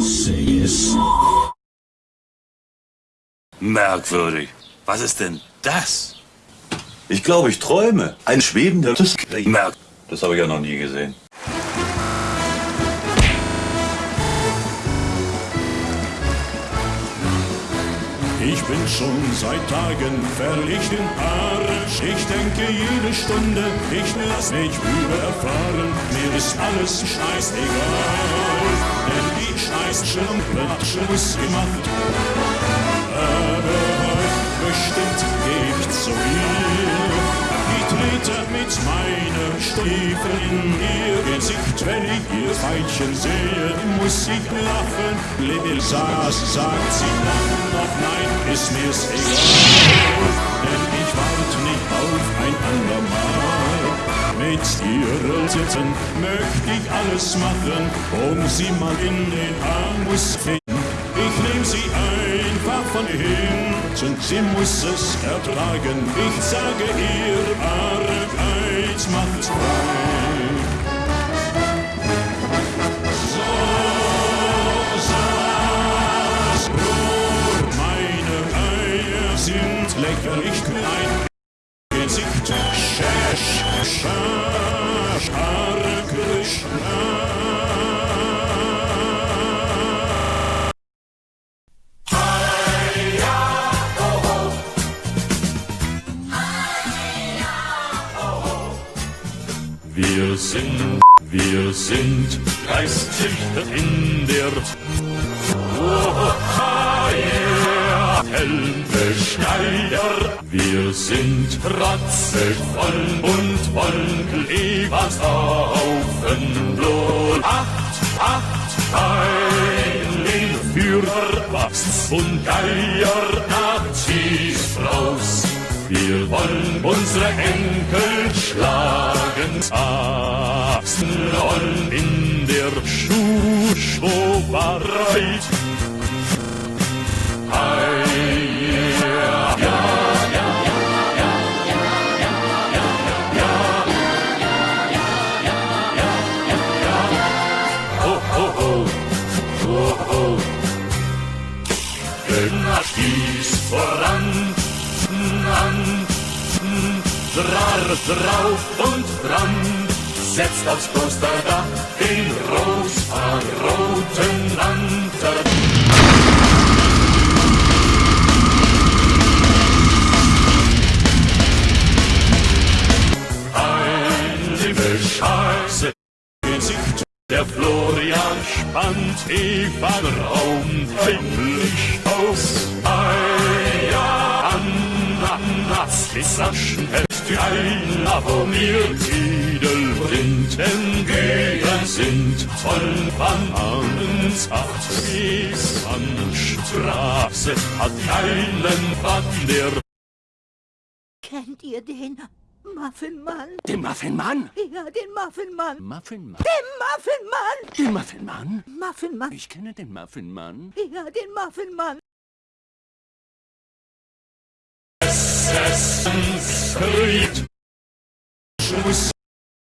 Say es. Merkwürdig. Was ist denn das? Ich glaube, ich träume. Ein schwebender... Das, Merk das habe ich ja noch nie gesehen. Ich bin schon seit Tagen verlegt in Arsch. Ich denke jede Stunde, ich lass mich überfahren. Mir ist alles scheißegal, Scheißschlampe hat Schluss gemacht. Aber heute bestimmt geh ich zu ihr. Ich trete mit meinen Stiefeln in ihr Gesicht. Wenn ich ihr Pfeilchen sehe, muss ich lachen. Little Sass sagt sie dann noch nein, ist mir's egal. Mit ihren Titten möchte ich alles machen, um sie mal in den Arm zu finden. Ich nehm sie einfach von hinten, sie muss es ertragen. Ich sage ihr, Arbeit macht frei. So saß Brot, meine Eier sind lächerlich klein. Gesicht, Hare Krishna. Wir sind, wir sind Geistzüchter in der oh, yeah. Helmbesteiger. Wir sind ratzevoll und wollen Haufen Was und Geier Nazis raus. Wir wollen unsere Enkel schlagen, rollen in der Schuhschobereit. Immer stieß voran, an, Drar drauf und dran, setzt aufs Klosterdach den rosa-roten Lantern. Scheiße, Gesicht, der Spannt Eva Raum heimlich aus. Eier, Ananas, Kissaschen, die ein abonniert. Edelrinden gehen sind voll Bananensaft. Straße hat keinen Bann, der Kennt ihr den Muffinmann? Den Muffinmann? Ja, den Muffinmann. Muffinmann? Den Muffinmann! Den Muffinmann? Muffinmann. Ich kenne den Muffinmann. Ja, den Muffinmann. Essensskriet. Schluss